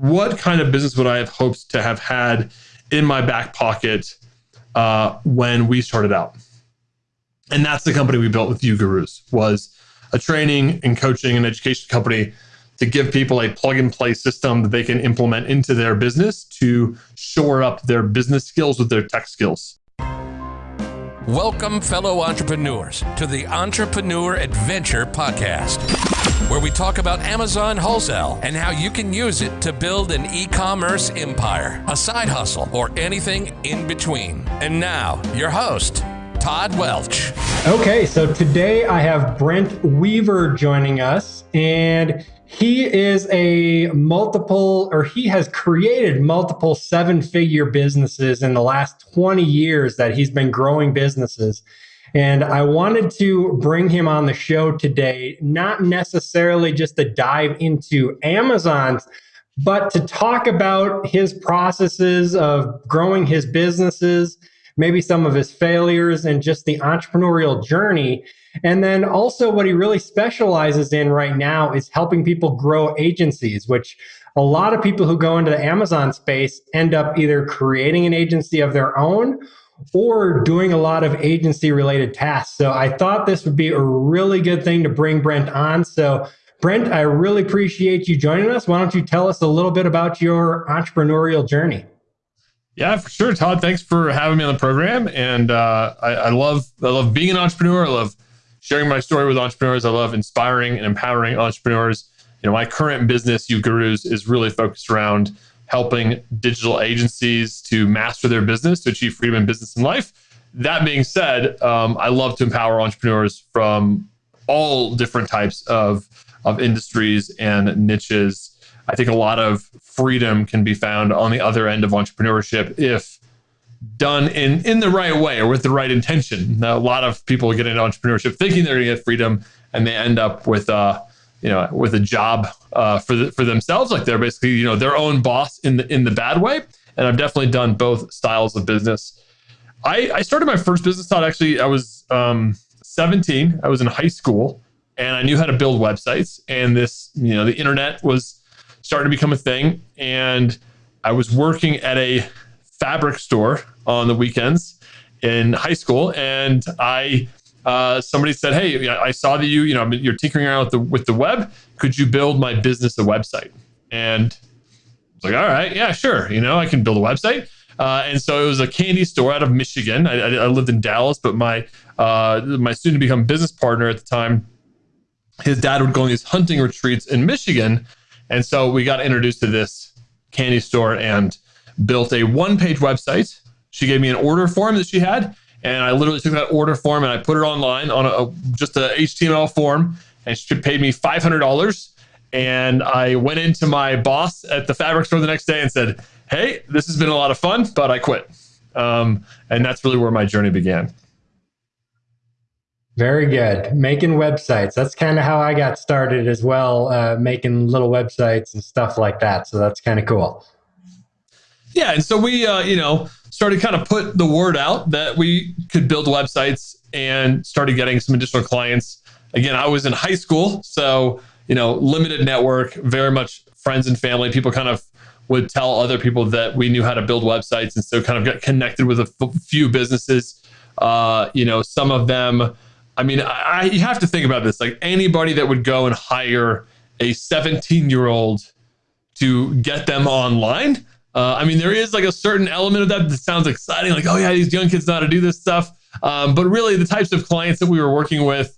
what kind of business would I have hoped to have had in my back pocket uh, when we started out? And that's the company we built with uGurus was a training and coaching and education company to give people a plug and play system that they can implement into their business to shore up their business skills with their tech skills. Welcome, fellow entrepreneurs, to the Entrepreneur Adventure Podcast, where we talk about Amazon wholesale and how you can use it to build an e commerce empire, a side hustle, or anything in between. And now, your host, Todd Welch. Okay, so today I have Brent Weaver joining us, and he is a multiple, or he has created multiple seven figure businesses in the last 20 years that he's been growing businesses. And I wanted to bring him on the show today, not necessarily just to dive into Amazon's, but to talk about his processes of growing his businesses, maybe some of his failures, and just the entrepreneurial journey. And then also, what he really specializes in right now is helping people grow agencies, which a lot of people who go into the Amazon space end up either creating an agency of their own or doing a lot of agency related tasks. So I thought this would be a really good thing to bring Brent on. So, Brent, I really appreciate you joining us. Why don't you tell us a little bit about your entrepreneurial journey? Yeah, for sure, Todd. Thanks for having me on the program. And uh, I, I love I love being an entrepreneur. I love sharing my story with entrepreneurs. I love inspiring and empowering entrepreneurs. You know, my current business, uGurus, is really focused around helping digital agencies to master their business to achieve freedom in business and life. That being said, um, I love to empower entrepreneurs from all different types of, of industries and niches. I think a lot of freedom can be found on the other end of entrepreneurship if done in in the right way or with the right intention. Now, a lot of people get into entrepreneurship thinking they're going to get freedom, and they end up with a you know with a job uh, for the, for themselves, like they're basically you know their own boss in the in the bad way. And I've definitely done both styles of business. I, I started my first business thought actually I was um, 17. I was in high school and I knew how to build websites. And this you know the internet was starting to become a thing, and I was working at a fabric store on the weekends in high school, and I uh, somebody said, "Hey, I saw that you you know you're tinkering around with the with the web. Could you build my business a website?" And I was like, "All right, yeah, sure. You know, I can build a website." Uh, and so it was a candy store out of Michigan. I, I, lived in Dallas, but my uh, my soon to become business partner at the time, his dad would go on these hunting retreats in Michigan, and so we got introduced to this candy store and built a one page website. She gave me an order form that she had. And I literally took that order form and I put it online on a, a just a HTML form. And she paid me $500. And I went into my boss at the fabric store the next day and said, Hey, this has been a lot of fun, but I quit. Um, and that's really where my journey began. Very good. Making websites. That's kind of how I got started as well, uh, making little websites and stuff like that. So that's kind of cool. Yeah, and so we, uh, you know, started kind of put the word out that we could build websites and started getting some additional clients. Again, I was in high school, so you know, limited network, very much friends and family. People kind of would tell other people that we knew how to build websites, and so kind of got connected with a f- few businesses. Uh, you know, some of them. I mean, I, I, you have to think about this. Like anybody that would go and hire a 17 year old to get them online uh, I mean, there is like a certain element of that that sounds exciting, like, oh yeah, these young kids know how to do this stuff. Um, but really, the types of clients that we were working with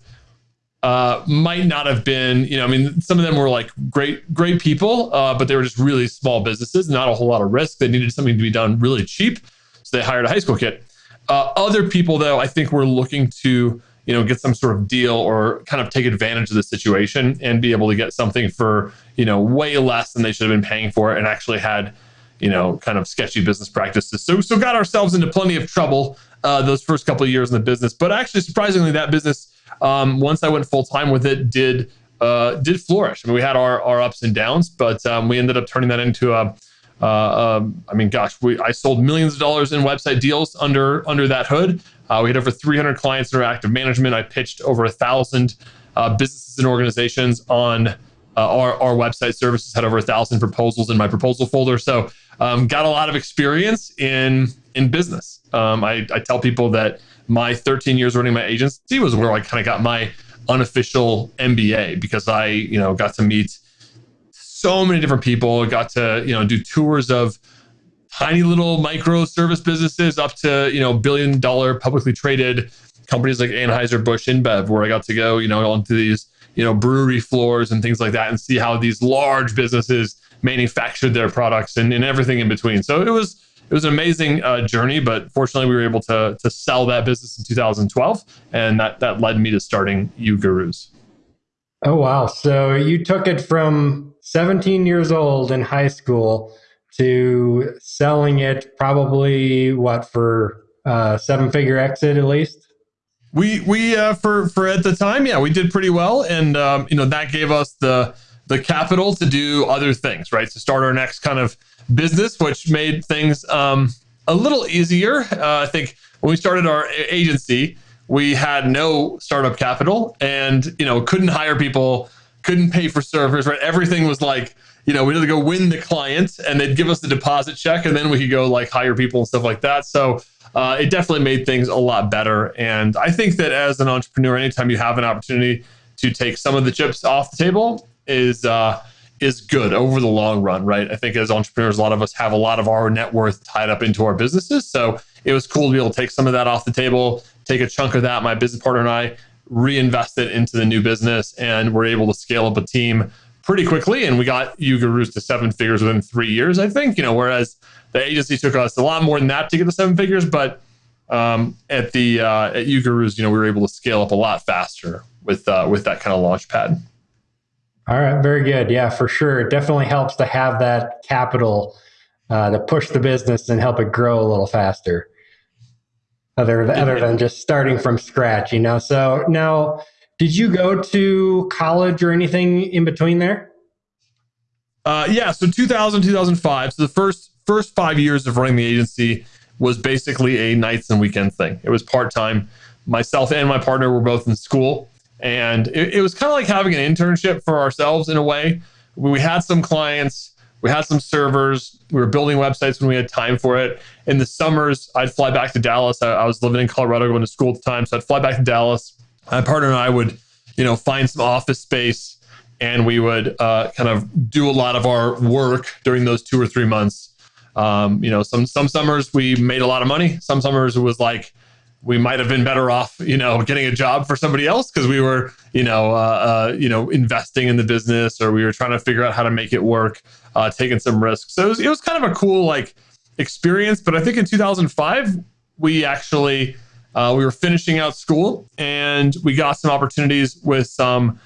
uh, might not have been, you know, I mean, some of them were like great, great people, uh, but they were just really small businesses, not a whole lot of risk. They needed something to be done really cheap, so they hired a high school kid. Uh, other people, though, I think were looking to, you know, get some sort of deal or kind of take advantage of the situation and be able to get something for, you know, way less than they should have been paying for it, and actually had you know, kind of sketchy business practices. So, so got ourselves into plenty of trouble uh, those first couple of years in the business. But actually, surprisingly, that business, um, once I went full time with it, did uh, did flourish. I mean, we had our, our ups and downs, but um, we ended up turning that into a. Uh, um, I mean, gosh, we I sold millions of dollars in website deals under under that hood. Uh, we had over 300 clients our active management. I pitched over a thousand uh, businesses and organizations on uh, our, our website services had over a thousand proposals in my proposal folder. So um, got a lot of experience in in business. Um, I, I tell people that my 13 years running my agency was where I kind of got my unofficial MBA because I you know got to meet so many different people, got to you know do tours of tiny little micro service businesses up to you know billion dollar publicly traded companies like Anheuser Busch InBev, where I got to go you know onto these you know brewery floors and things like that and see how these large businesses manufactured their products and, and everything in between. So it was it was an amazing uh, journey, but fortunately we were able to to sell that business in 2012, and that that led me to starting uGurus. Oh wow! So you took it from 17 years old in high school to selling it probably what for uh, seven figure exit at least we we uh, for for at the time yeah we did pretty well and um, you know that gave us the the capital to do other things right to start our next kind of business which made things um, a little easier uh, i think when we started our agency we had no startup capital and you know couldn't hire people couldn't pay for servers right everything was like you know, we had to go win the client and they'd give us the deposit check and then we could go like hire people and stuff like that. So uh, it definitely made things a lot better. And I think that as an entrepreneur, anytime you have an opportunity to take some of the chips off the table is uh, is good over the long run, right? I think as entrepreneurs, a lot of us have a lot of our net worth tied up into our businesses. So it was cool to be able to take some of that off the table, take a chunk of that. My business partner and I reinvest it into the new business, and we're able to scale up a team pretty quickly, and we got uGurus to seven figures within three years. I think you know, whereas the agency took us a lot more than that to get to seven figures, but um, at the uh, at uGurus, you know, we were able to scale up a lot faster with uh, with that kind of launch pad. All right, very good. Yeah, for sure. It definitely helps to have that capital uh, to push the business and help it grow a little faster. Other other than just starting from scratch, you know. So now did you go to college or anything in between there? Uh, yeah, so 2000, 2005. So the first first five years of running the agency was basically a nights and weekend thing. It was part time. Myself and my partner were both in school, and it, it was kind of like having an internship for ourselves in a way. We had some clients, we had some servers, we were building websites when we had time for it. In the summers, I'd fly back to Dallas. I, I was living in Colorado, going to school at the time, so I'd fly back to Dallas my partner and I would, you know, find some office space and we would uh, kind of do a lot of our work during those two or three months. Um, you know, some some summers we made a lot of money. Some summers it was like we might have been better off, you know, getting a job for somebody else because we were, you know, uh, uh, you know, investing in the business or we were trying to figure out how to make it work, uh, taking some risks. So it was, it was kind of a cool like experience. But I think in 2005 we actually uh, we were finishing out school and we got some opportunities with some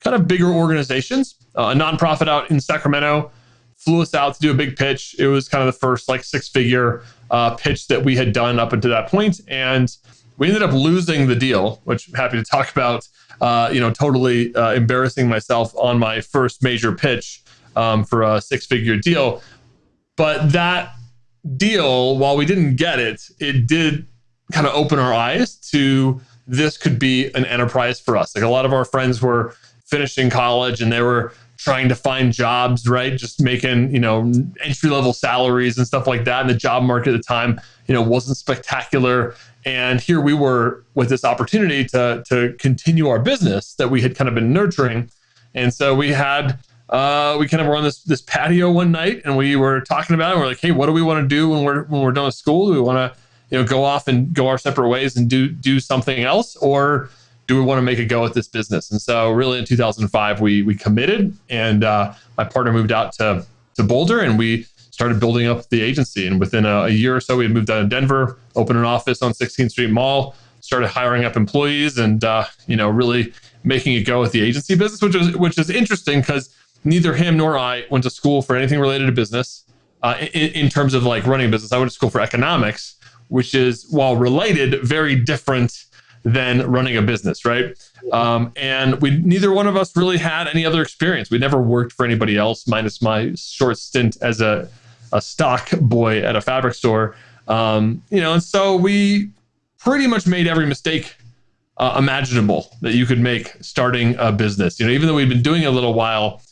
kind of bigger organizations. Uh, a nonprofit out in Sacramento flew us out to do a big pitch. It was kind of the first like six figure uh, pitch that we had done up until that point, and we ended up losing the deal, which I'm happy to talk about. Uh, you know, totally uh, embarrassing myself on my first major pitch um, for a six figure deal. But that deal, while we didn't get it, it did kind of open our eyes to this could be an enterprise for us. Like a lot of our friends were finishing college and they were trying to find jobs, right? Just making, you know, entry level salaries and stuff like that. And the job market at the time, you know, wasn't spectacular. And here we were with this opportunity to to continue our business that we had kind of been nurturing. And so we had uh, we kind of were on this this patio one night and we were talking about it. We're like, hey, what do we want to do when we're when we're done with school? Do we want to you know go off and go our separate ways and do do something else or do we want to make a go at this business? And so really in 2005 we we committed and uh, my partner moved out to to boulder and we started building up the agency. And within a, a year or so we had moved out of denver opened an office on 16th street mall started hiring up employees and uh, you know really making it go with the agency business which is which is interesting because neither him nor i went to school for anything related to business uh, in, in terms of like running a business. I went to school for economics which is, while related, very different than running a business, right? Um, and we neither one of us really had any other experience. We never worked for anybody else, minus my short stint as a a stock boy at a fabric store. Um, you know, and so we pretty much made every mistake uh, imaginable that you could make starting a business. You know, even though we'd been doing it a little while,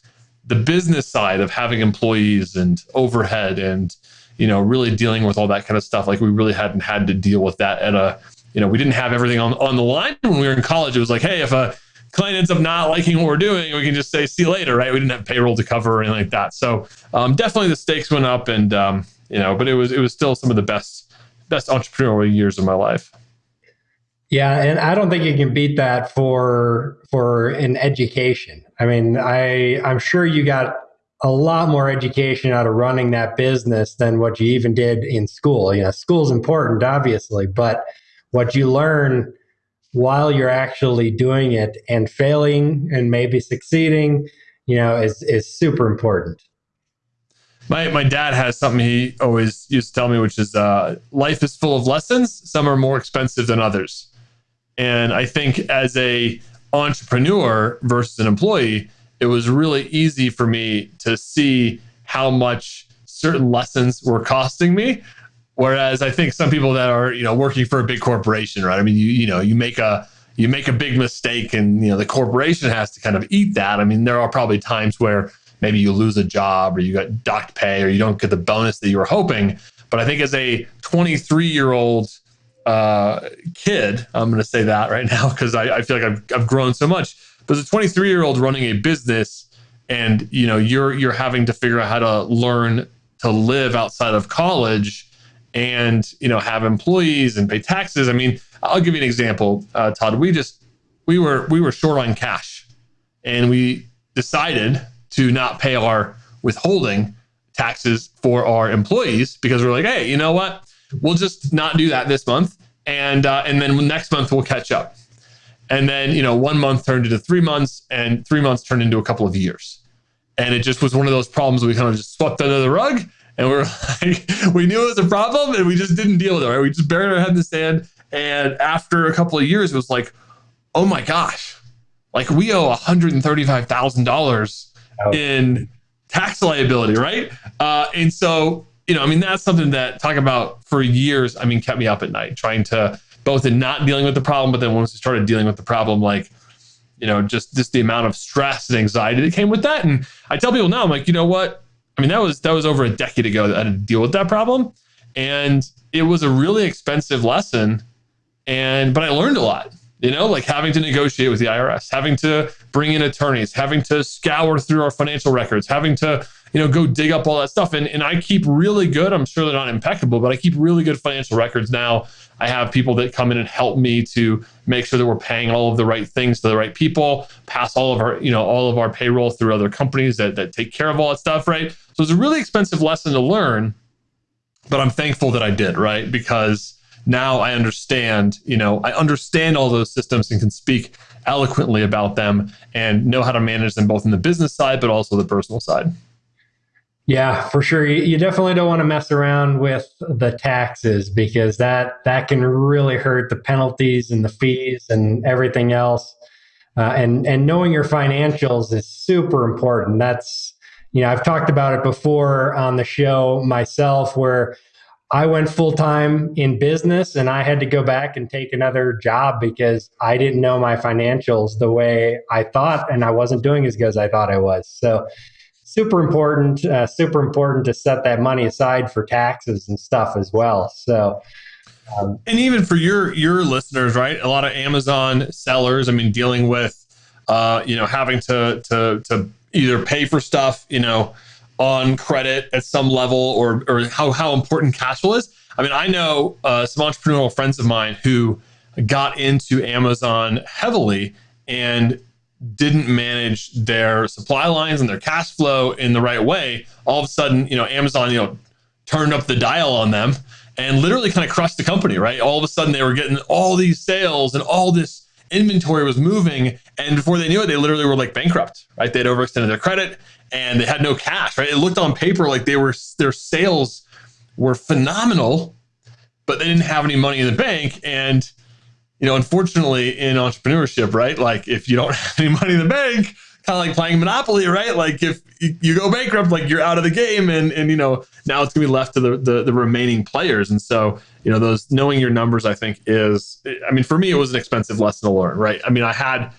the business side of having employees and overhead and you know really dealing with all that kind of stuff like we really hadn't had to deal with that at a you know we didn't have everything on, on the line when we were in college it was like hey if a client ends up not liking what we're doing we can just say see you later right we didn't have payroll to cover or anything like that so um, definitely the stakes went up and um, you know but it was it was still some of the best best entrepreneurial years of my life yeah, and I don't think you can beat that for for an education. I mean, I I'm sure you got a lot more education out of running that business than what you even did in school. You know, school's important, obviously, but what you learn while you're actually doing it and failing and maybe succeeding, you know, is is super important. My my dad has something he always used to tell me, which is uh, life is full of lessons. Some are more expensive than others. And I think as a entrepreneur versus an employee, it was really easy for me to see how much certain lessons were costing me. Whereas I think some people that are, you know, working for a big corporation, right? I mean, you, you know, you make a you make a big mistake and you know the corporation has to kind of eat that. I mean, there are probably times where maybe you lose a job or you got docked pay or you don't get the bonus that you were hoping. But I think as a 23 year old uh, kid, I'm going to say that right now because I, I, feel like I've, I've grown so much. But as a 23 year old running a business, and you know you're you're having to figure out how to learn to live outside of college, and you know have employees and pay taxes. I mean, I'll give you an example, uh, Todd. We just we were we were short on cash, and we decided to not pay our withholding taxes for our employees because we're like, hey, you know what? We'll just not do that this month, and uh, and then next month we'll catch up. And then you know, one month turned into three months, and three months turned into a couple of years. And it just was one of those problems we kind of just swept under the rug, and we are like, we knew it was a problem, and we just didn't deal with it. Right? We just buried our head in the sand. And after a couple of years, it was like, oh my gosh, like we owe one hundred and thirty-five thousand dollars in tax liability, right? Uh, and so you know, I mean, that's something that talk about for years. I mean, kept me up at night trying to both in not dealing with the problem, but then once we started dealing with the problem, like, you know, just just the amount of stress and anxiety that came with that. And I tell people now, I'm like, you know what? I mean, that was that was over a decade ago that I had to deal with that problem, and it was a really expensive lesson. And but I learned a lot. You know, like having to negotiate with the IRS, having to bring in attorneys, having to scour through our financial records, having to you know, go dig up all that stuff. And, and I keep really good, I'm sure they're not impeccable, but I keep really good financial records now. I have people that come in and help me to make sure that we're paying all of the right things to the right people, pass all of our, you know, all of our payroll through other companies that, that take care of all that stuff, right? So it's a really expensive lesson to learn, but I'm thankful that I did, right? Because now I understand, you know, I understand all those systems and can speak eloquently about them and know how to manage them both in the business side, but also the personal side. Yeah, for sure. You definitely don't want to mess around with the taxes because that that can really hurt the penalties and the fees and everything else. Uh, and and knowing your financials is super important. That's you know I've talked about it before on the show myself where I went full time in business and I had to go back and take another job because I didn't know my financials the way I thought and I wasn't doing as good as I thought I was. So super important, uh, super important to set that money aside for taxes and stuff as well. So, um, and even for your your listeners, right? A lot of Amazon sellers, I mean, dealing with, uh, you know, having to to to either pay for stuff, you know, on credit at some level, or or how how important cash flow is. I mean, I know uh, some entrepreneurial friends of mine who got into Amazon heavily and didn't manage their supply lines and their cash flow in the right way, all of a sudden, you know, Amazon, you know, turned up the dial on them and literally kind of crushed the company, right? All of a sudden they were getting all these sales and all this inventory was moving. And before they knew it, they literally were like bankrupt, right? They'd overextended their credit and they had no cash, right? It looked on paper like they were, their sales were phenomenal, but they didn't have any money in the bank. And you know, unfortunately in entrepreneurship, right? Like if you don't have any money in the bank, kind of like playing Monopoly, right? Like if you go bankrupt, like you're out of the game and, and, you know, now it's gonna be left to the, the, the remaining players. And so, you know, those knowing your numbers, I think is, I mean, for me, it was an expensive lesson to learn, right? I mean, I had,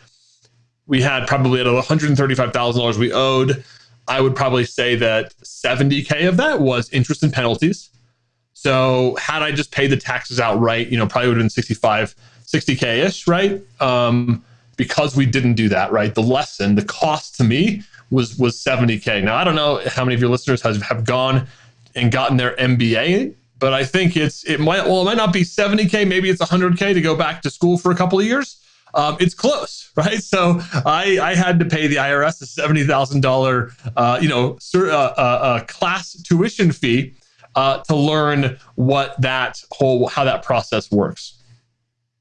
we had probably at $135,000 we owed, I would probably say that 70K of that was interest and penalties. So had I just paid the taxes outright, you know, probably would have been 65, 60K ish, right? Um, because we didn't do that, right? The lesson, the cost to me was was 70K. Now I don't know how many of your listeners have, have gone and gotten their MBA, but I think it's it might well, it might not be 70K, maybe it's 100K to go back to school for a couple of years um, it's close, right? So I, I had to pay the IRS a seventy thousand dollar, uh, you know, uh, uh, uh, class tuition fee uh, to learn what that whole how that process works.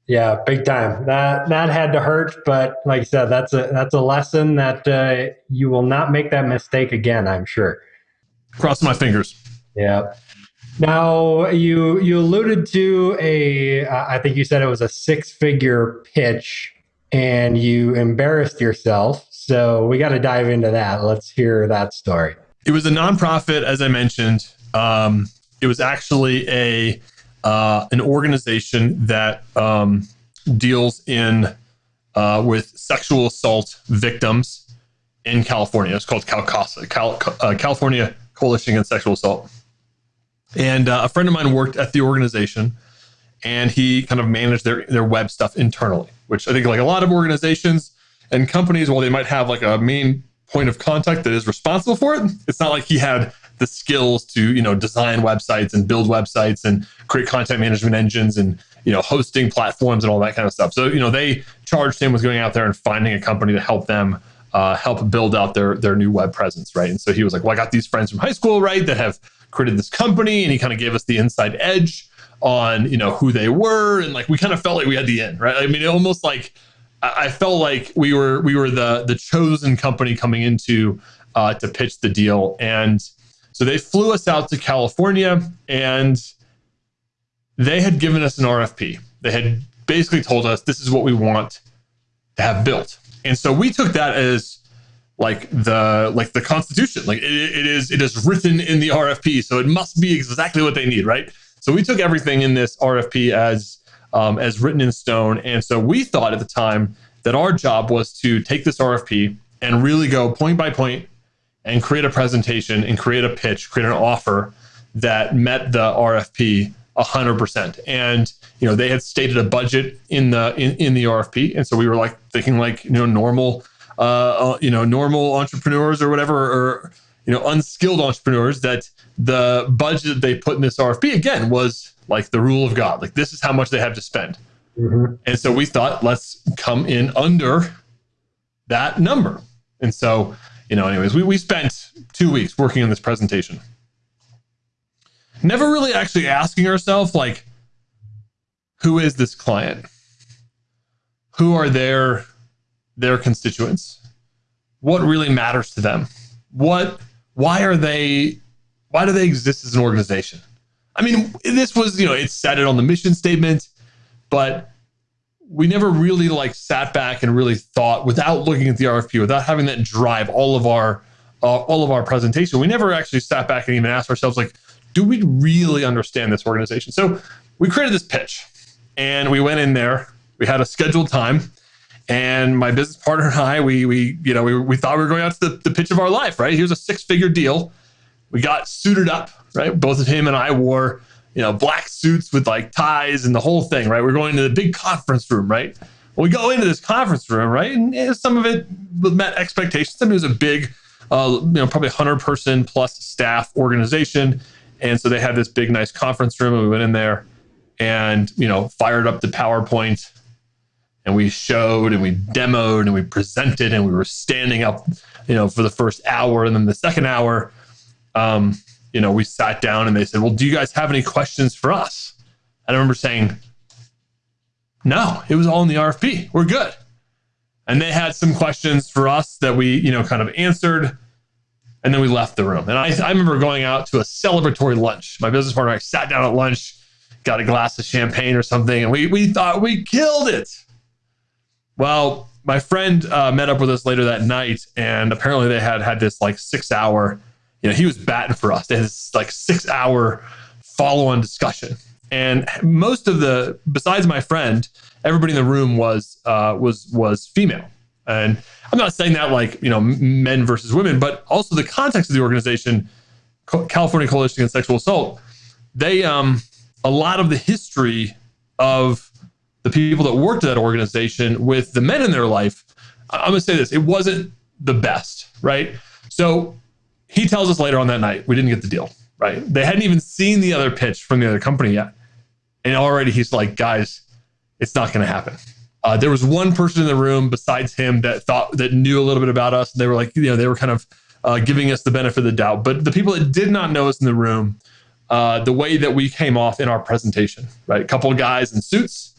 Yeah, big time. That that had to hurt, but like I said, that's a that's a lesson that uh, you will not make that mistake again. I'm sure. Cross my fingers. Yeah. Now you you alluded to a uh, I think you said it was a six figure pitch and you embarrassed yourself. So we got to dive into that. Let's hear that story. It was a nonprofit, as I mentioned. Um, it was actually a uh, an organization that um, deals in uh, with sexual assault victims in California. It's called CalCASA, Cal, uh, California Coalition Against Sexual Assault. And uh, a friend of mine worked at the organization and he kind of managed their, their web stuff internally, which I think like a lot of organizations and companies, while they might have like a main point of contact that is responsible for it, it's not like he had the skills to, you know, design websites and build websites and create content management engines and, you know, hosting platforms and all that kind of stuff. So, you know, they charged him with going out there and finding a company to help them uh, help build out their their new web presence, right? And so he was like, "Well, I got these friends from high school, right, that have created this company and he kind of gave us the inside edge on you know who they were and like we kind of felt like we had the end right i mean almost like i felt like we were we were the the chosen company coming into uh, to pitch the deal and so they flew us out to california and they had given us an rfp they had basically told us this is what we want to have built. And so we took that as like the like the constitution. Like it, it is it is written in the rfp so it must be exactly what they need right? So we took everything in this rfp as um, as written in stone. And so we thought at the time that our job was to take this rfp and really go point by point and create a presentation and create a pitch create an offer that met the rfp 100% and you know they had stated a budget in the in, in the rfp and so we were like thinking like you know normal uh, uh, you know, normal entrepreneurs or whatever, or you know, unskilled entrepreneurs, that the budget that they put in this RFP again was like the rule of God. Like this is how much they have to spend. Mm-hmm. And so we thought, let's come in under that number. And so, you know, anyways, we, we spent two weeks working on this presentation. Never really actually asking ourselves, like, who is this client? Who are their their constituents? What really matters to them? What why are they why do they exist as an organization? I mean, this was, you know, it said it on the mission statement, but we never really like sat back and really thought without looking at the RFP, without having that drive all of our uh, all of our presentation. We never actually sat back and even asked ourselves like, do we really understand this organization? So we created this pitch and we went in there. We had a scheduled time and my business partner and I, we we you know we, we thought we were going out to the, the pitch of our life, right? Here's a six figure deal. We got suited up, right? Both of him and I wore you know black suits with like ties and the whole thing, right? We're going to the big conference room, right? Well, we go into this conference room, right? And some of it met expectations. Some mean, it was a big, uh, you know, probably 100 person plus staff organization. And so they had this big, nice conference room. And we went in there and, you know, fired up the PowerPoint and we showed and we demoed and we presented and we were standing up, you know, for the first hour. And then the second hour, um, you know, we sat down and they said, Well, do you guys have any questions for us? And I remember saying, No, it was all in the RFP. We're good. And they had some questions for us that we, you know, kind of answered. And then we left the room. And I, I remember going out to a celebratory lunch. My business partner, I sat down at lunch, got a glass of champagne or something, and we, we thought we killed it. Well, my friend uh, met up with us later that night, and apparently they had had this like six hour, you know, he was batting for us. They had this like six hour follow on discussion. And most of the, besides my friend, everybody in the room was uh, was was female. And I'm not saying that like, you know, men versus women, but also the context of the organization, California Coalition Against Sexual Assault, they, um, a lot of the history of the people that worked at that organization with the men in their life, I'm going to say this, it wasn't the best, right? So he tells us later on that night, we didn't get the deal, right? They hadn't even seen the other pitch from the other company yet. And already he's like, guys, it's not going to happen. Uh, there was one person in the room besides him that thought that knew a little bit about us. And They were like, you know, they were kind of uh, giving us the benefit of the doubt. But the people that did not know us in the room, uh, the way that we came off in our presentation, right? A couple of guys in suits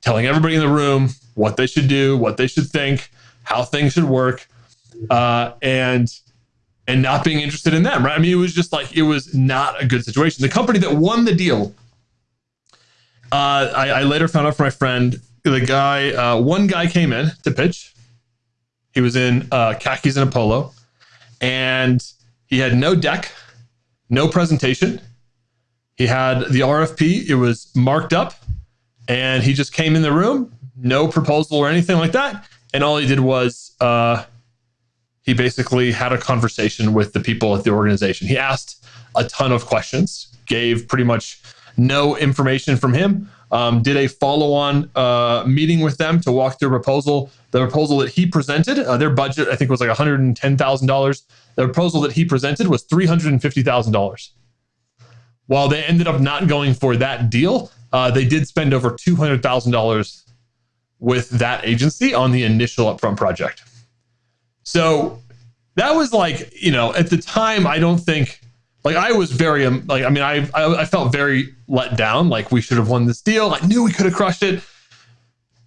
telling everybody in the room what they should do, what they should think, how things should work, uh, and and not being interested in them, right? I mean, it was just like it was not a good situation. The company that won the deal, uh, I, I later found out from my friend the guy, uh, one guy came in to pitch. He was in uh, khakis and a polo, and he had no deck, no presentation. He had the RFP. It was marked up, and he just came in the room, no proposal or anything like that. And all he did was uh, he basically had a conversation with the people at the organization. He asked a ton of questions, gave pretty much no information from him um, did a follow-on uh, meeting with them to walk through a proposal. The proposal that he presented, uh, their budget I think was like one hundred and ten thousand dollars. The proposal that he presented was three hundred and fifty thousand dollars. While they ended up not going for that deal, uh, they did spend over two hundred thousand dollars with that agency on the initial upfront project. So that was like, you know, at the time, I don't think like I was very um, like I mean I, I I felt very let down. Like we should have won this deal. I knew we could have crushed it.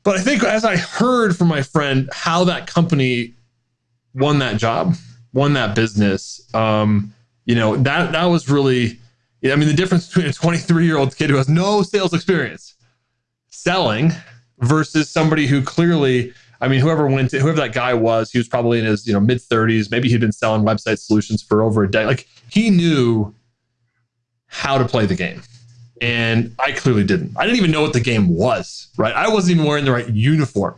But I think as I heard from my friend how that company won that job, won that business, um, you know that that was really. I mean, the difference between a 23 year old kid who has no sales experience selling versus somebody who clearly I mean, whoever went to, whoever that guy was, he was probably in his you know mid 30s. Maybe he'd been selling website solutions for over a day. Like he knew how to play the game, and I clearly didn't. I didn't even know what the game was. Right? I wasn't even wearing the right uniform.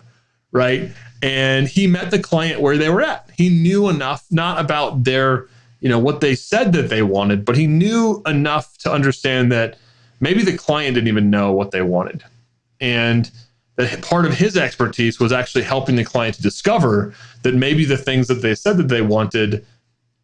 Right? And he met the client where they were at. He knew enough, not about their you know what they said that they wanted, but he knew enough to understand that maybe the client didn't even know what they wanted, and that part of his expertise was actually helping the client to discover that maybe the things that they said that they wanted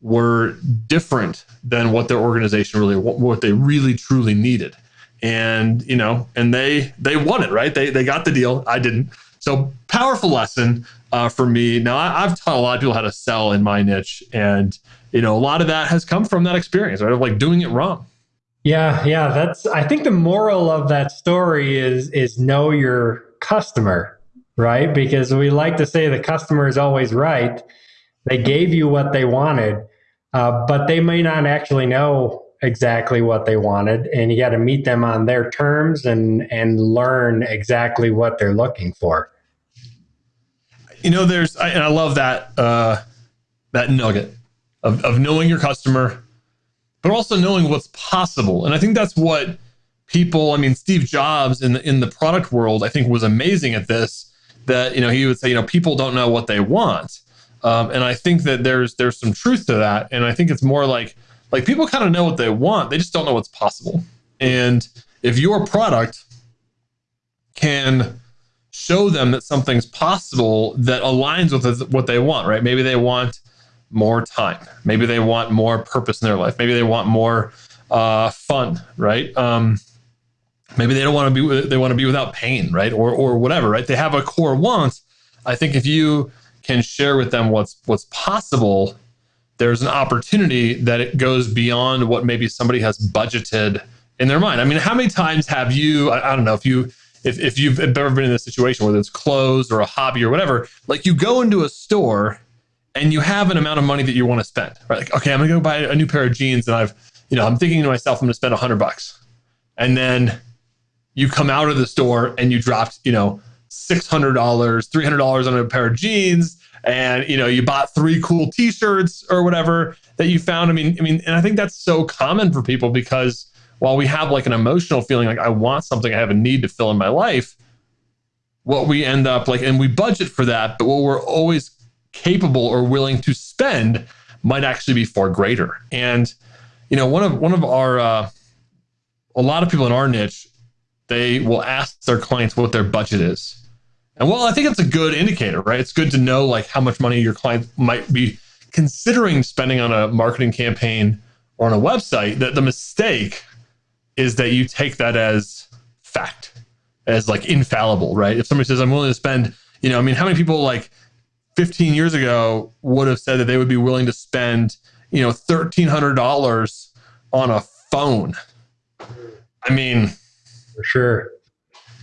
were different than what their organization really what they really truly needed. And you know and they they won it right? They they got the deal. I didn't. So powerful lesson uh, for me. Now I, have taught a lot of people how to sell in my niche and you know a lot of that has come from that experience right? Of like doing it wrong. Yeah yeah that's i think the moral of that story is is know your customer, right? Because we like to say the customer is always right. They gave you what they wanted, uh, but they may not actually know exactly what they wanted, and you got to meet them on their terms and and learn exactly what they're looking for. You know, there's and I love that uh, that nugget of, of knowing your customer, but also knowing what's possible, and I think that's what people i mean steve jobs in the in the product world i think was amazing at this that you know he would say you know people don't know what they want. Um, and i think that there's there's some truth to that. And i think it's more like like people kind of know what they want they just don't know what's possible. And if your product can show them that something's possible that aligns with what they want right? Maybe they want more time. Maybe they want more purpose in their life. Maybe they want more uh, fun right? Um, maybe they don't want to be they want to be without pain right? Or or whatever right? They have a core want. I think if you can share with them what's what's possible there's an opportunity that it goes beyond what maybe somebody has budgeted in their mind. I mean how many times have you i, I don't know if you if, if you've ever been in this situation whether it's clothes or a hobby or whatever like you go into a store and you have an amount of money that you want to spend right? Like okay i'm gonna go buy a new pair of jeans and i've you know i'm thinking to myself i'm gonna spend 100 bucks. And then you come out of the store and you dropped, you know, $600, $300 on a pair of jeans and, you know, you bought three cool t-shirts or whatever that you found. I mean, I mean, and I think that's so common for people because while we have like an emotional feeling like I want something, I have a need to fill in my life, what we end up like, and we budget for that, but what we're always capable or willing to spend might actually be far greater. And you know, one of one of our uh, a lot of people in our niche, they will ask their clients what their budget is. And well, I think it's a good indicator, right? It's good to know like how much money your client might be considering spending on a marketing campaign or on a website. That the mistake is that you take that as fact, as like infallible, right? If somebody says I'm willing to spend, you know, I mean, how many people like 15 years ago would have said that they would be willing to spend, you know, $1,300 on a phone? I mean, for sure.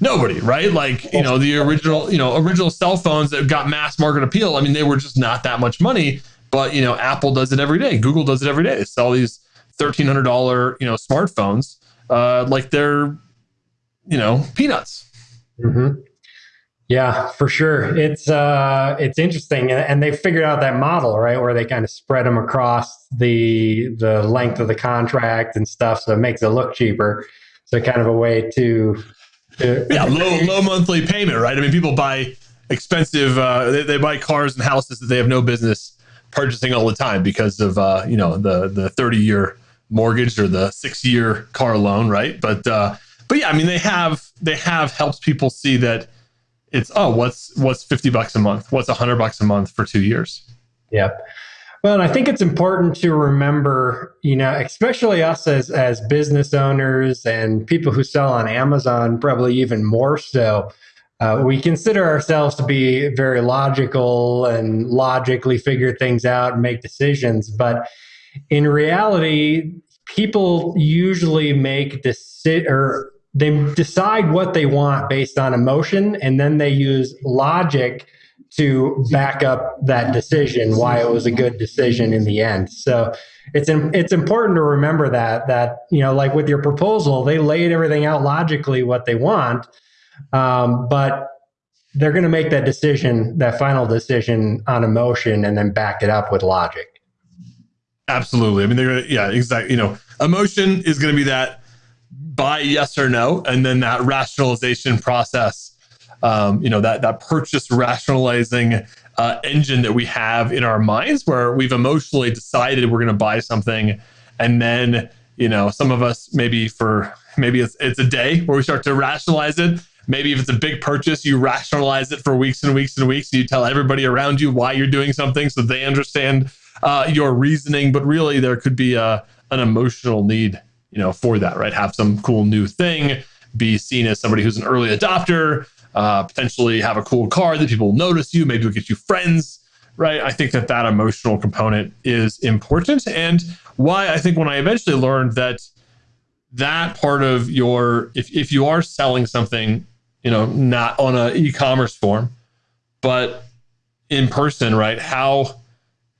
Nobody, right? Like, you know, the original, you know, original cell phones that got mass market appeal. I mean, they were just not that much money, but, you know, Apple does it every day. Google does it every day. They sell these $1,300, you know, smartphones uh, like they're, you know, peanuts. Mm-hmm. Yeah, for sure. It's uh, it's interesting, and they figured out that model, right, where they kind of spread them across the the length of the contract and stuff, so it makes it look cheaper. So kind of a way to, to yeah, low low monthly payment, right? I mean, people buy expensive, uh, they, they buy cars and houses that they have no business purchasing all the time because of uh, you know the the thirty year mortgage or the six year car loan, right? But uh, but yeah, I mean, they have they have helped people see that it's oh what's what's 50 bucks a month what's 100 bucks a month for two years yep well and i think it's important to remember you know especially us as as business owners and people who sell on amazon probably even more so uh, we consider ourselves to be very logical and logically figure things out and make decisions. But in reality people usually make decisions or they decide what they want based on emotion and then they use logic to back up that decision why it was a good decision in the end. So it's it's important to remember that that you know like with your proposal they laid everything out logically what they want um, but they're going to make that decision that final decision on emotion and then back it up with logic. Absolutely. I mean they're gonna yeah exactly you know emotion is going to be that buy yes or no, and then that rationalization process, um, you know, that that purchase rationalizing uh, engine that we have in our minds, where we've emotionally decided we're going to buy something, and then you know, some of us maybe for maybe it's it's a day where we start to rationalize it. Maybe if it's a big purchase, you rationalize it for weeks and weeks and weeks. And You tell everybody around you why you're doing something so they understand uh, your reasoning. But really, there could be a, an emotional need you know, for that, right? Have some cool new thing, be seen as somebody who's an early adopter, uh, potentially have a cool car that people notice you, maybe will get you friends, right? I think that that emotional component is important. And why I think when I eventually learned that that part of your, if, if you are selling something, you know, not on an e-commerce form, but in person, right? How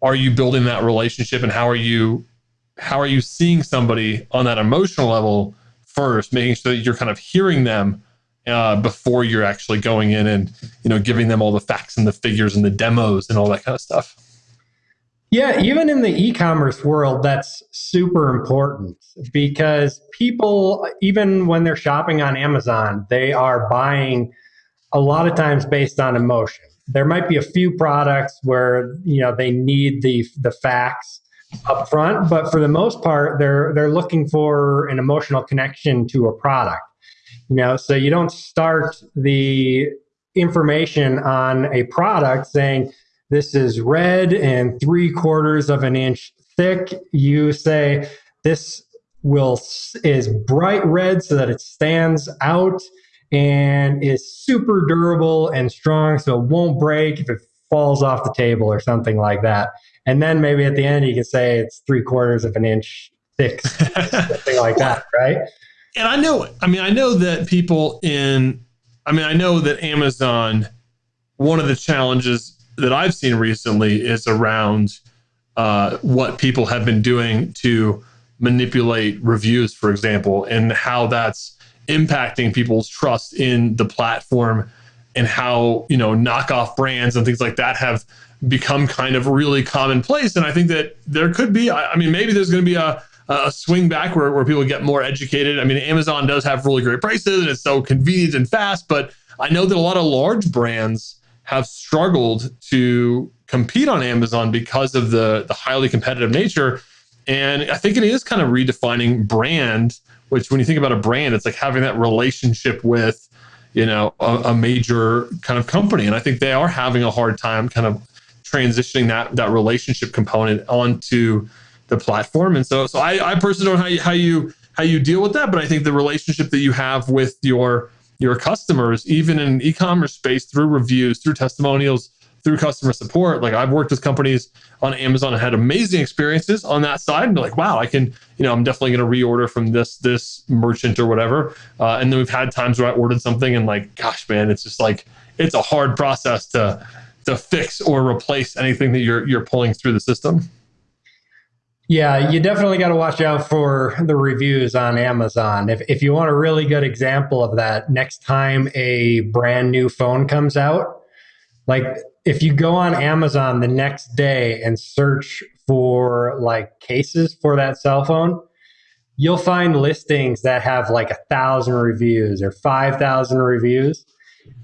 are you building that relationship and how are you how are you seeing somebody on that emotional level first, making sure that you're kind of hearing them uh, before you're actually going in and you know giving them all the facts and the figures and the demos and all that kind of stuff. Yeah, even in the e-commerce world, that's super important because people, even when they're shopping on Amazon, they are buying a lot of times based on emotion. There might be a few products where you know they need the the facts up front, but for the most part, they're they're looking for an emotional connection to a product. You know, so you don't start the information on a product saying this is red and three quarters of an inch thick. You say this will is bright red so that it stands out and is super durable and strong so it won't break if it falls off the table or something like that. And then maybe at the end you can say it's three quarters of an inch thick, something like that, right? And I know it. I mean, I know that people in, I mean, I know that Amazon, one of the challenges that I've seen recently is around uh, what people have been doing to manipulate reviews, for example, and how that's impacting people's trust in the platform and how, you know, knockoff brands and things like that have become kind of really commonplace. And I think that there could be, I mean, maybe there's going to be a, a swing back where, where people get more educated. I mean, Amazon does have really great prices and it's so convenient and fast, but I know that a lot of large brands have struggled to compete on Amazon because of the the highly competitive nature. And I think it is kind of redefining brand, which when you think about a brand, it's like having that relationship with, you know, a, a major kind of company. And I think they are having a hard time kind of transitioning that that relationship component onto the platform. And so so I, I personally don't know how you how you how you deal with that, but I think the relationship that you have with your your customers, even in e-commerce space, through reviews, through testimonials, through customer support. Like I've worked with companies on Amazon and had amazing experiences on that side. And like, wow, I can, you know, I'm definitely going to reorder from this this merchant or whatever. Uh, and then we've had times where I ordered something and like, gosh, man, it's just like it's a hard process to to fix or replace anything that you're you're pulling through the system. Yeah, you definitely got to watch out for the reviews on Amazon. If, if you want a really good example of that, next time a brand new phone comes out, like if you go on Amazon the next day and search for like cases for that cell phone, you'll find listings that have like a thousand reviews or 5,000 reviews.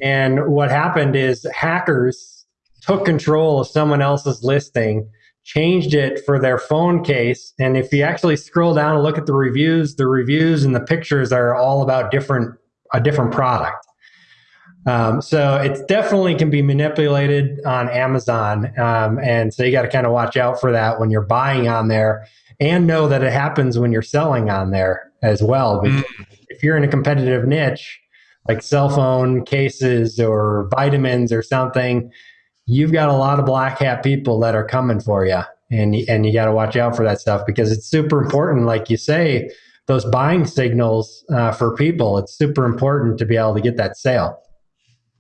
And what happened is hackers took control of someone else's listing changed it for their phone case. And if you actually scroll down and look at the reviews, the reviews and the pictures are all about different a different product. Um, so it definitely can be manipulated on Amazon, um, and so you got to kind of watch out for that when you're buying on there, and know that it happens when you're selling on there as well. Because mm. if you're in a competitive niche like cell phone cases or vitamins or something, you've got a lot of black hat people that are coming for you and and you got to watch out for that stuff because it's super important like you say those buying signals uh, for people it's super important to be able to get that sale.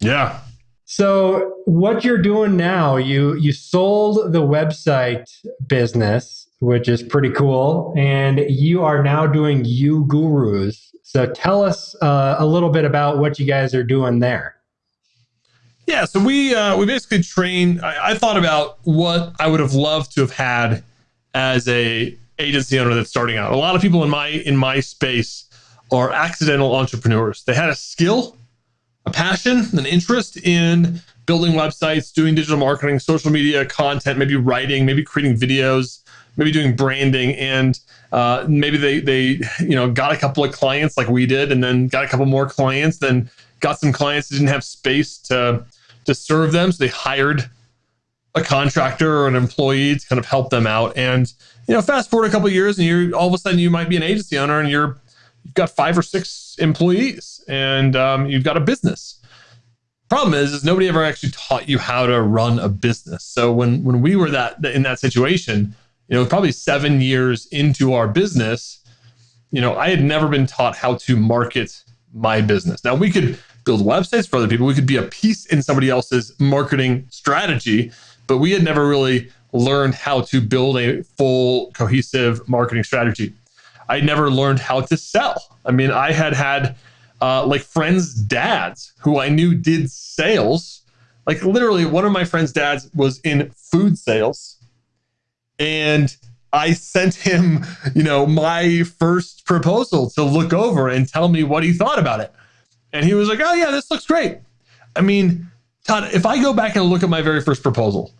Yeah. So what you're doing now you you sold the website business which is pretty cool and you are now doing uGurus. So tell us uh, a little bit about what you guys are doing there yeah, so we uh, we basically trained. I, I, thought about what I would have loved to have had as a agency owner that's starting out. A lot of people in my in my space are accidental entrepreneurs. They had a skill, a passion, an interest in building websites, doing digital marketing, social media content, maybe writing, maybe creating videos, maybe doing branding, and uh, maybe they they you know got a couple of clients like we did, and then got a couple more clients, then got some clients that didn't have space to to serve them. So they hired a contractor or an employee to kind of help them out. And you know, fast forward a couple years, and you're all of a sudden you might be an agency owner, and you're you've got five or six employees, and um, you've got a business. Problem is, is nobody ever actually taught you how to run a business. So when when we were that in that situation, you know, probably seven years into our business, you know, I had never been taught how to market my business. Now we could build websites for other people. We could be a piece in somebody else's marketing strategy, but we had never really learned how to build a full cohesive marketing strategy. I never learned how to sell. I mean, I had had uh, like friends' dads who I knew did sales. Like literally, one of my friends' dads was in food sales, and I sent him, you know, my first proposal to look over and tell me what he thought about it. And he was like, oh, yeah, this looks great. I mean, Todd, if I go back and look at my very first proposal,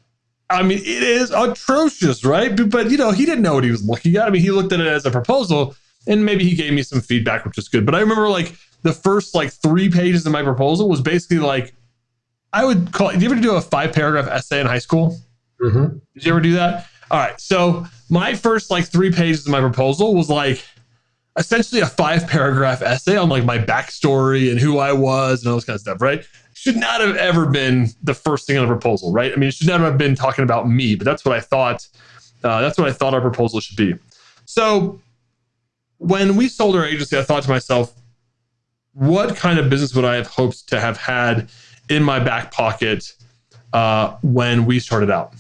I mean, it is atrocious, right? But, but, you know, he didn't know what he was looking at. I mean, he looked at it as a proposal and maybe he gave me some feedback, which is good. But I remember like the first like three pages of my proposal was basically like, I would call. Did you ever do a five paragraph essay in high school? Mm-hmm. Did you ever do that? All right. So my first like three pages of my proposal was like, essentially a five paragraph essay on like my backstory and who I was and all this kind of stuff, right? Should not have ever been the first thing on the proposal, right? I mean, it should never have been talking about me, but that's what I thought. Uh, that's what I thought our proposal should be. So when we sold our agency, I thought to myself, what kind of business would I have hoped to have had in my back pocket uh, when we started out?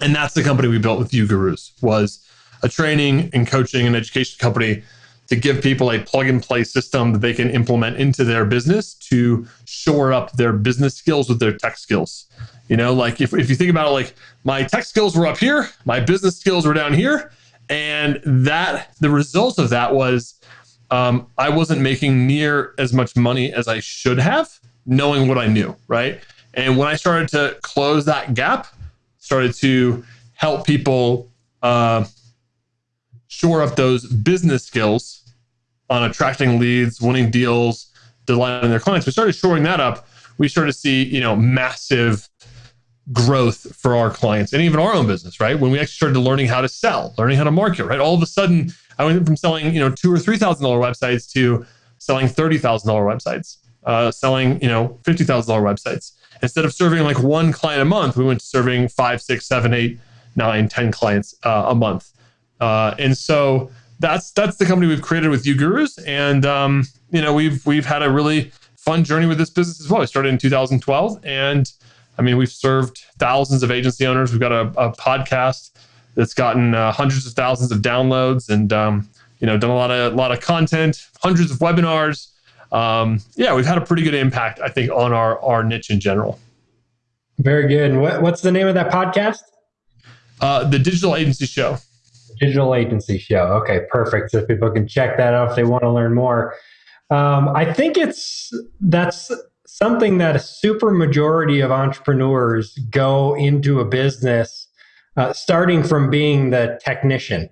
And that's the company we built with uGurus was a training and coaching and education company to give people a plug and play system that they can implement into their business to shore up their business skills with their tech skills. You know, like if, if you think about it, like my tech skills were up here, my business skills were down here. And that the result of that was um, I wasn't making near as much money as I should have knowing what I knew, right? And when I started to close that gap, started to help people uh, shore up those business skills on attracting leads, winning deals, delighting their clients. We started shoring that up. We started to see, you know, massive growth for our clients and even our own business, right? When we actually started learning how to sell, learning how to market, right? All of a sudden, I went from selling, you know, two or three thousand dollar websites to selling thirty thousand dollar websites, uh, selling, you know, fifty thousand dollar websites. Instead of serving like one client a month, we went to serving five, six, seven, eight, nine, ten clients uh, a month. Uh, and so that's that's the company we've created with uGurus, and um, you know we've we've had a really fun journey with this business as well. We started in 2012, and I mean we've served thousands of agency owners. We've got a, a podcast that's gotten uh, hundreds of thousands of downloads, and um, you know done a lot of a lot of content, hundreds of webinars. Um, yeah, we've had a pretty good impact, I think, on our our niche in general. Very good. What, what's the name of that podcast? Uh, the Digital Agency Show. Digital Agency Show. Okay, perfect. So people can check that out if they want to learn more. Um, I think it's that's something that a super majority of entrepreneurs go into a business uh, starting from being the technician.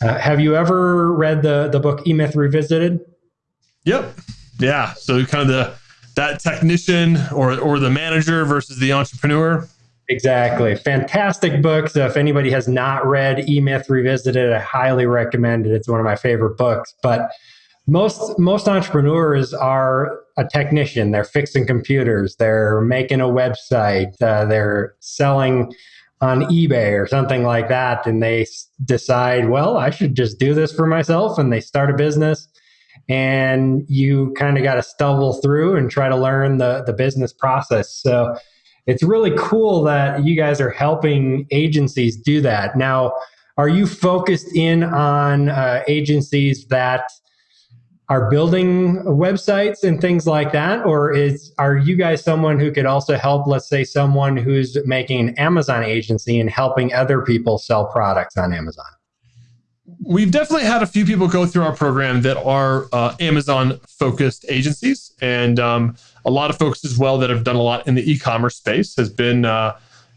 Uh, have you ever read the the book E Myth Revisited? Yep. Yeah. So kind of the that technician or or the manager versus the entrepreneur. Exactly. Fantastic book. So if anybody has not read E Myth Revisited, I highly recommend it. It's one of my favorite books. But most most entrepreneurs are a technician. They're fixing computers. They're making a website. Uh, they're selling on eBay or something like that, and they decide, well, I should just do this for myself, and they start a business. And you kind of got to stumble through and try to learn the the business process. So it's really cool that you guys are helping agencies do that. Now, are you focused in on uh, agencies that are building websites and things like that or is are you guys someone who could also help let's say someone who's making an amazon agency and helping other people sell products on amazon we've definitely had a few people go through our program that are uh, amazon focused agencies and um, a lot of folks as well that have done a lot in the e-commerce space has been uh,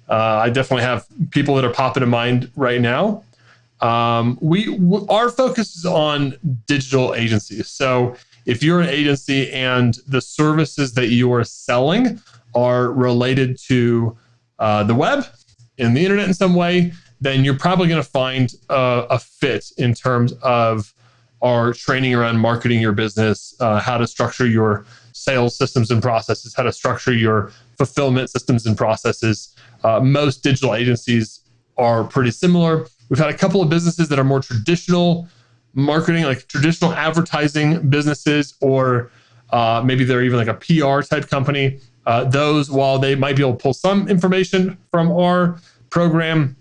uh, i definitely have people that are popping to mind right now um, we our focus is on digital agencies. So if you're an agency and the services that you are selling are related to uh, the web and the internet in some way, then you're probably going to find a, a, fit in terms of our training around marketing your business, uh, how to structure your sales systems and processes, how to structure your fulfillment systems and processes. Uh, most digital agencies are pretty similar. We've had a couple of businesses that are more traditional marketing, like traditional advertising businesses, or uh, maybe they're even like a PR type company. Uh, those, while they might be able to pull some information from our program,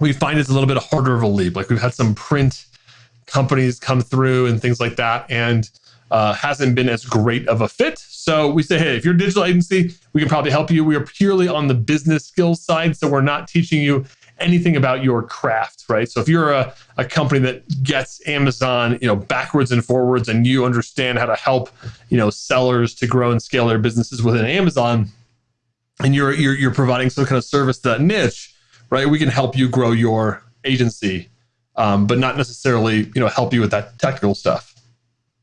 we find it's a little bit harder of a leap. Like we've had some print companies come through and things like that, and uh, hasn't been as great of a fit. So we say, hey, if you're a digital agency, we can probably help you. We are purely on the business skills side, so we're not teaching you anything about your craft, right? So if you're a, a company that gets Amazon, you know, backwards and forwards and you understand how to help, you know, sellers to grow and scale their businesses within Amazon and you're you're you're providing some kind of service to that niche, right? We can help you grow your agency, um, but not necessarily, you know, help you with that technical stuff.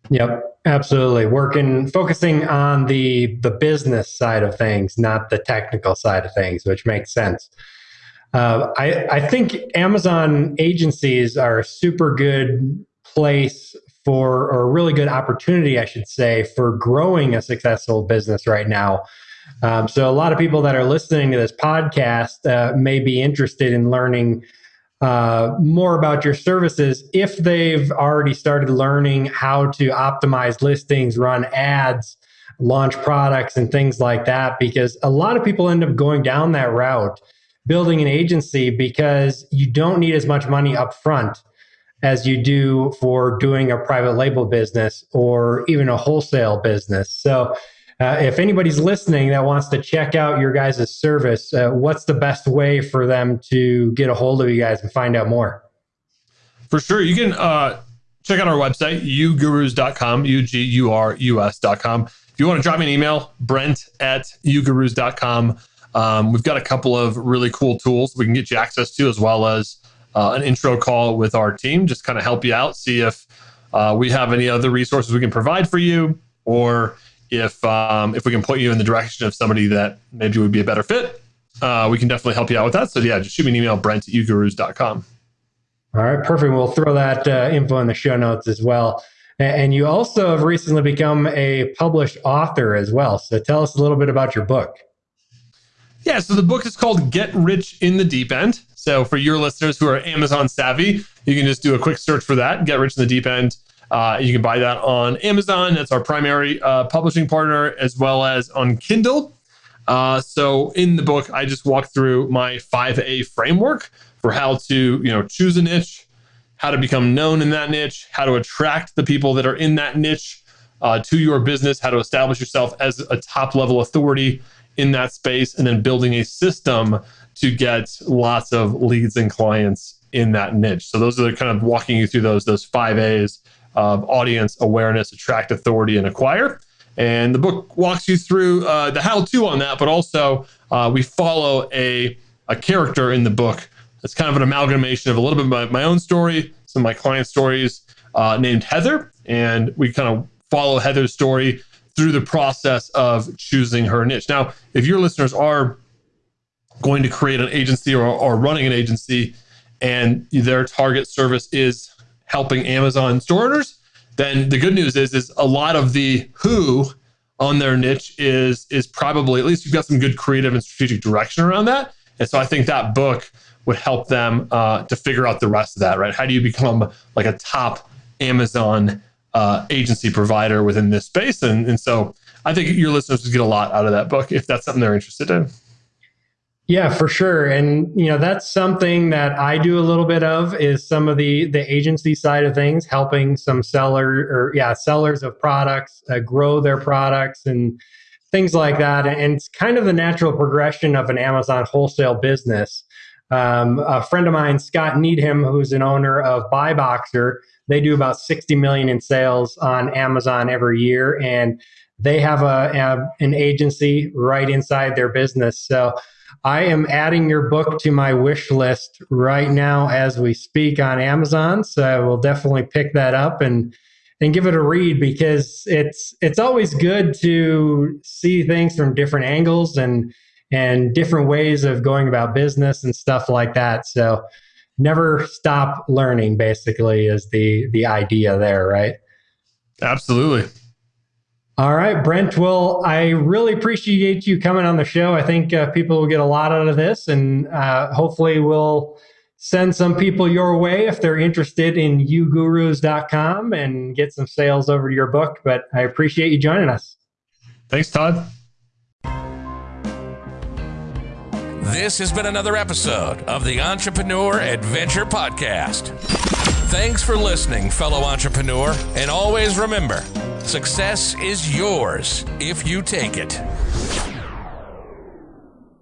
Yep, absolutely. Working, focusing on the the business side of things, not the technical side of things, which makes sense. Uh, I, I think Amazon agencies are a super good place for, or a really good opportunity, I should say, for growing a successful business right now. Um, so, a lot of people that are listening to this podcast uh, may be interested in learning uh, more about your services if they've already started learning how to optimize listings, run ads, launch products, and things like that. Because a lot of people end up going down that route building an agency because you don't need as much money up front as you do for doing a private label business or even a wholesale business. So, uh, if anybody's listening that wants to check out your guys' service, uh, what's the best way for them to get a hold of you guys and find out more? For sure. You can uh, check out our website, ugurus.com, U G U R U S.com If you want to drop me an email, brent at ugurus.com. Um, we've got a couple of really cool tools we can get you access to, as well as uh, an intro call with our team, just kind of help you out, see if uh, we have any other resources we can provide for you, or if um, if we can point you in the direction of somebody that maybe would be a better fit. Uh, we can definitely help you out with that. So yeah, just shoot me an email, brent at ugurus.com. All right, perfect. We'll throw that uh, info in the show notes as well. And you also have recently become a published author as well. So tell us a little bit about your book. Yeah, so the book is called Get Rich in the Deep End. So for your listeners who are Amazon savvy, you can just do a quick search for that, Get Rich in the Deep End. Uh, you can buy that on Amazon. That's our primary uh, publishing partner, as well as on Kindle. Uh, so in the book, I just walk through my 5A framework for how to, you know, choose a niche, how to become known in that niche, how to attract the people that are in that niche uh, to your business, how to establish yourself as a top level authority in that space, and then building a system to get lots of leads and clients in that niche. So those are kind of walking you through those those five A's of audience awareness, attract authority, and acquire. And the book walks you through uh, the how-to on that, but also uh, we follow a a character in the book. It's kind of an amalgamation of a little bit of my, my own story, some of my client stories, uh, named Heather, and we kind of follow Heather's story through the process of choosing her niche. Now, if your listeners are going to create an agency or, or running an agency and their target service is helping Amazon store owners, then the good news is is a lot of the who on their niche is is probably at least you've got some good creative and strategic direction around that. And so I think that book would help them uh, to figure out the rest of that. Right? How do you become like a top Amazon uh, agency provider within this space? And and so I think your listeners would get a lot out of that book if that's something they're interested in. Yeah, for sure. And you know, that's something that I do a little bit of is some of the the agency side of things, helping some seller or yeah, sellers of products uh, grow their products and things like that. And it's kind of the natural progression of an Amazon wholesale business. Um, a friend of mine, Scott Needham, who's an owner of BuyBoxer, they do about 60 million in sales on Amazon every year, and they have a, a an agency right inside their business. So I am adding your book to my wish list right now as we speak on Amazon. So I will definitely pick that up and and give it a read because it's it's always good to see things from different angles and and different ways of going about business and stuff like that. So never stop learning basically is the the idea there, right? Absolutely. All right, Brent. Well, I really appreciate you coming on the show. I think uh, people will get a lot out of this, and uh, hopefully, we'll send some people your way if they're interested in ugurus.com and get some sales over to your book. But I appreciate you joining us. Thanks, Todd. This has been another episode of the Entrepreneur Adventure Podcast. Thanks for listening, fellow entrepreneur, and always remember success is yours if you take it.